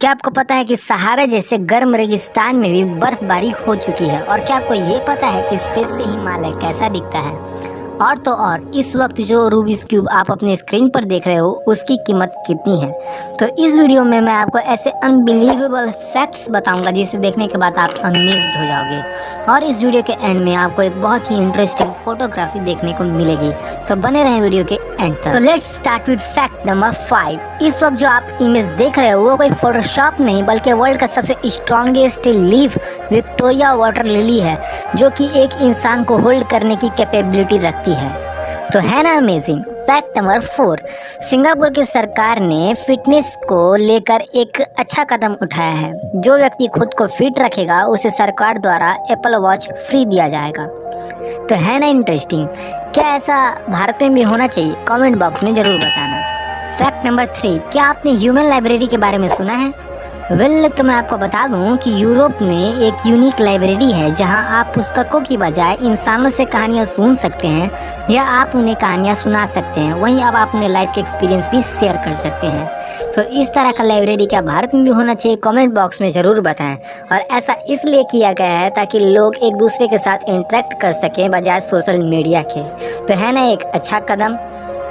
क्या आपको पता है कि सहारा जैसे गर्म रेगिस्तान में भी बर्फबारी हो चुकी है? और क्या आपको ये पता है कि स्पेस से हिमालय कैसा दिखता है? और तो और, इस वक्त जो रूबिस क्यूब आप अपने स्क्रीन पर देख रहे हो, उसकी कीमत कितनी है? तो इस वीडियो में मैं आपको ऐसे अनबिलीवेबल फैक्ट्स बताऊँगा, जिसे देखने के बाद आप अमेज्ड हो जाओगे। और इस वीडियो के एंड में आपको एक बहुत ही इंटरेस्टिंग फोटोग्राफी देखने को मिलेगी। तो बने रहें वीडियो के एंड तक। So let's start with fact number five इस वक्त जो आप इमेज देख रहे हो, वो कोई फोटोशॉप नहीं, बल्कि वर्ल्ड का सबसे strongest leaf Victoria water lily है, जो कि एक इंसान को होल्ड करने की कैपेबिलिटी रखती सकती है। तो है ना amazing fact number four Singapore की सरकार ने फिटनेस को लेकर एक अच्छा कदम उठाया है। जो व्यक्ति खुद को फिट रखेगा, उसे सरकार द्वारा एप्पल वॉच फ्री दिया जाएगा। तो है ना इंटरेस्टिंग क्या ऐसा भारत में भी होना चाहिए? कमेंट बॉक्स में ज़रूर बताना। फैक्ट नंबर थ्री क्या आपने ह्यूमन लाइब्रेरी के बारे में सुना है? वेल well, तो मैं आपको बता दूँ कि यूरोप में एक यूनिक लाइब्रेरी है जहाँ आप पुस्तकों की बजाय इंसानों से कहानियाँ सुन सकते हैं या आप उन्हें कहानियाँ सुना सकते हैं। वहीं आप अपने लाइफ के एक्सपीरियंस भी शेयर कर सकते हैं। तो इस तरह का लाइब्रेरी क्या भारत में भी होना चाहिए कमेंट बॉक्स में ज़रूर बताएँ। और ऐसा इसलिए किया गया है ताकि लोग एक दूसरे के साथ इंटरेक्ट कर सकें बजाय सोशल मीडिया के। तो है ना एक अच्छा कदम?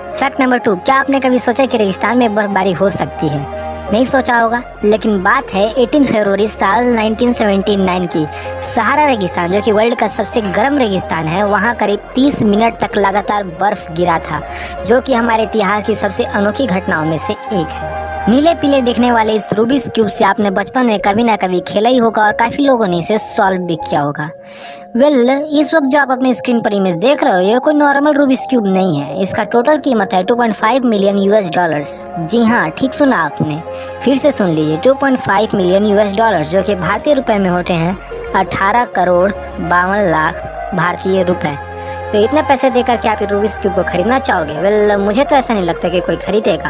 फैक्ट नंबर टू क्या आपने कभी सोचा कि रेगिस्तान में बर्फबारी हो सकती है? नहीं सोचा होगा। लेकिन बात है 18 फरवरी साल 1979 की। सहारा रेगिस्तान, जो कि वर्ल्ड का सबसे गर्म रेगिस्तान है, वहाँ करीब 30 मिनट तक लगातार बर्फ़ गिरा था, जो कि हमारे इतिहास की सबसे अनोखी घटनाओं में से एक है। नीले पीले दिखने वाले इस रूबिस क्यूब से आपने बचपन में कभी ना कभी खेला ही होगा और काफ़ी लोगों ने इसे सॉल्व भी किया होगा। वेल well, इस वक्त जो आप अपने स्क्रीन पर इमेज देख रहे हो ये कोई नॉर्मल रूबिस क्यूब नहीं है। इसका टोटल कीमत है 2.5 मिलियन यूएस डॉलर्स जी हाँ ठीक सुना आपने। फिर से सुन लीजिए 2.5 मिलियन यूएस डॉलर्स जो कि भारतीय रुपए में होते हैं 18 करोड़ बावन लाख भारतीय रुपए। तो इतने पैसे देकर के आप रूबिस क्यूब को खरीदना चाहोगे? वेल मुझे तो ऐसा नहीं लगता कि कोई खरीदेगा।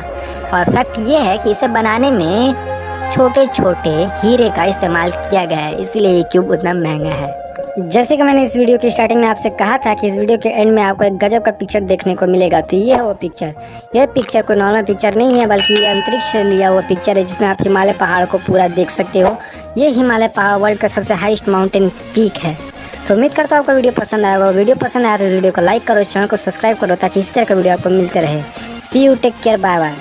और फैक्ट ये है कि इसे बनाने में छोटे छोटे हीरे का इस्तेमाल किया गया है, इसलिए ये क्यूब उतना महँगा है। जैसे कि मैंने इस वीडियो की स्टार्टिंग में आपसे कहा था कि इस वीडियो के एंड में आपको एक गजब का पिक्चर देखने को मिलेगा तो ये है वो पिक्चर यह पिक्चर कोई नॉर्मल पिक्चर नहीं है, बल्कि अंतरिक्ष से लिया हुआ पिक्चर है, जिसमें आप हिमालय पहाड़ को पूरा देख सकते हो। ये हिमालय पहाड़ वर्ल्ड का सबसे हाइस्ट माउंटेन पीक है। तो उम्मीद करता हूँ आपको वीडियो पसंद आया होगा। वीडियो पसंद आया तो वीडियो को लाइक करो चैनल को सब्सक्राइब करो ताकि इस तरह का वीडियो आपको मिलते रहे। See you take care bye bye